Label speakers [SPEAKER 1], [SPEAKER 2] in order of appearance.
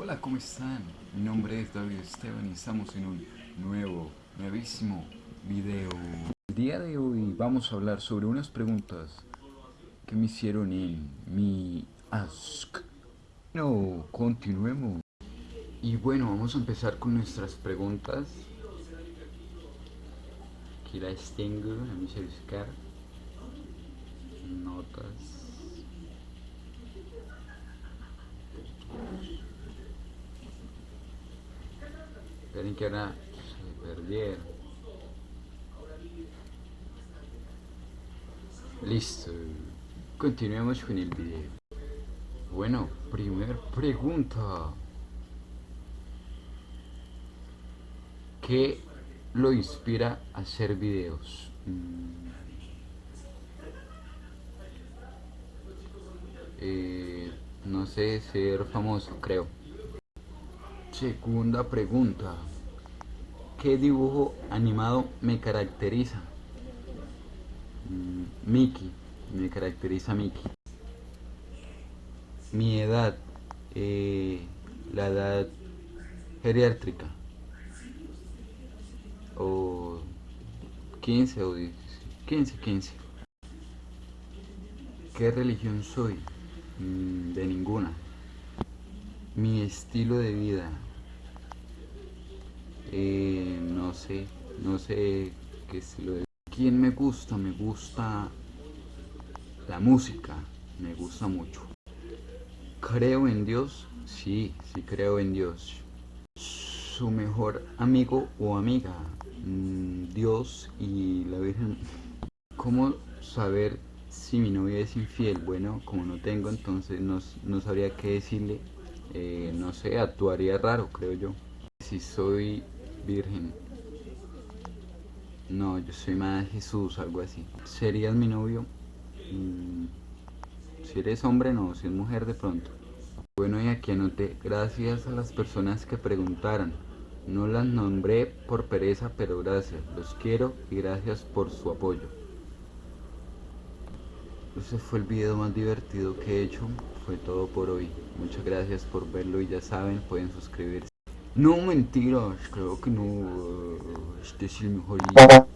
[SPEAKER 1] Hola, ¿cómo están? Mi nombre es David Esteban y estamos en un nuevo, nuevísimo video. El día de hoy vamos a hablar sobre unas preguntas que me hicieron en mi Ask. No, continuemos. Y bueno, vamos a empezar con nuestras preguntas. Aquí las tengo, a notas. Esperen que ahora se perdieron. Listo. Continuemos con el video. Bueno, primer pregunta. ¿Qué lo inspira a hacer videos? Mm. Eh, no sé, ser famoso, creo. Segunda pregunta. ¿Qué dibujo animado me caracteriza? Mm, Mickey. Me caracteriza Mickey. Mi edad. Eh, la edad geriátrica. O 15 o 10, 15, 15. ¿Qué religión soy? Mm, de ninguna. Mi estilo de vida. Eh, no sé, no sé qué estilo de ¿Quién me gusta? Me gusta la música, me gusta mucho. ¿Creo en Dios? Sí, sí creo en Dios. Su mejor amigo o amiga, mm, Dios y la Virgen. ¿Cómo saber si mi novia es infiel? Bueno, como no tengo, entonces no, no sabría qué decirle. Eh, no sé, actuaría raro, creo yo. Si soy virgen. No, yo soy más Jesús, algo así. ¿Serías mi novio? Mm, si eres hombre, no. Si es mujer, de pronto. Bueno, y aquí anoté. Gracias a las personas que preguntaron. No las nombré por pereza, pero gracias. Los quiero y gracias por su apoyo. Ese fue el video más divertido que he hecho. Fue todo por hoy. Muchas gracias por verlo y ya saben, pueden suscribirse. No, mentiras, creo que no. Eh, este es el mejor. día.